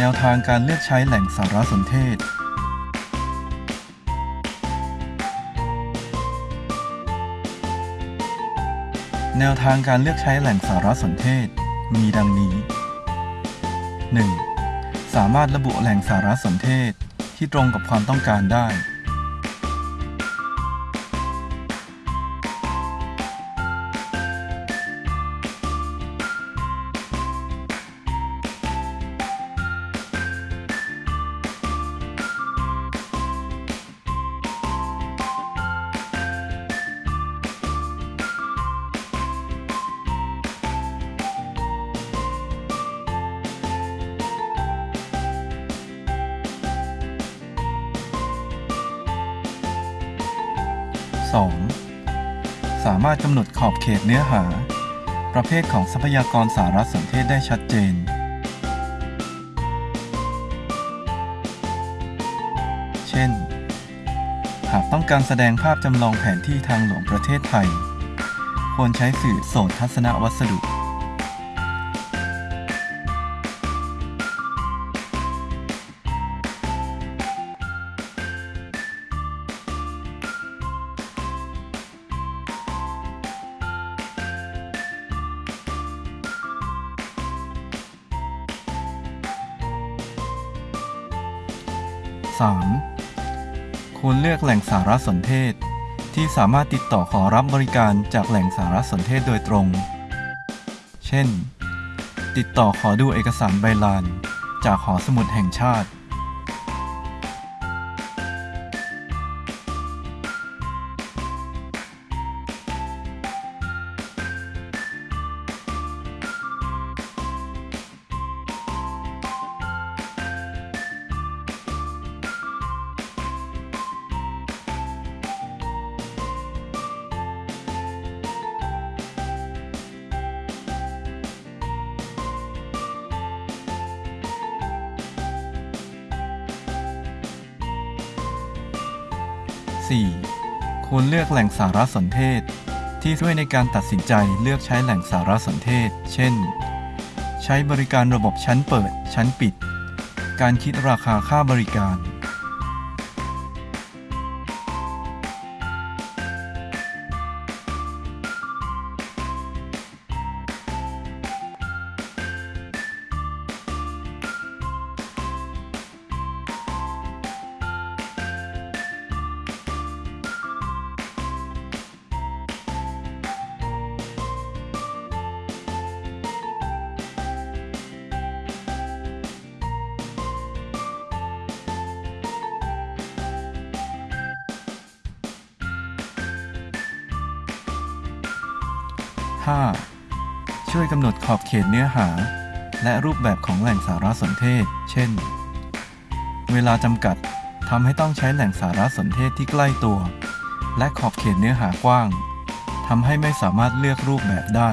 แนวทางการเลือกใช้แหล่งสารสนเทศ แนวทางการเลือกใช้แหล่งสารสนเทศ มีดังนี้ 1. สามารถระบุแหล่งสารสนเทศที่ตรงกับความต้องการได้ 2. สามารถกำหนดขอบเขตเนื้อหา ประเภทของทรัพยากรสารสนเทศได้ชัดเจน เช่น หากต้องการแสดงภาพจำลองแผนที่ทางหลวงประเทศไทย ควรใช้สื่อโสตทัศนวัสดุ 3. ควรเลือกแหล่งสารสนเทศ ที่สามารถติดต่อขอรับบริการจากแหล่งสารสนเทศโดยตรง เช่น ติดต่อขอดูเอกสารใบลาน จากหอสมุดแห่งชาติ 4. ควรเลือกแหล่งสารสนเทศ ที่ช่วยในการตัดสินใจเลือกใช้แหล่งสารสนเทศ เช่น ใช้บริการระบบชั้นเปิด ชั้นปิด การคิดราคาค่าบริการ 5. ช่วยกำหนดขอบเขตเนื้อหา และรูปแบบของแหล่งสารสนเทศ เช่น เวลาจำกัดทำให้ต้องใช้แหล่งสารสนเทศที่ใกล้ตัว และขอบเขตเนื้อหากว้างทำให้ไม่สามารถเลือกรูปแบบได้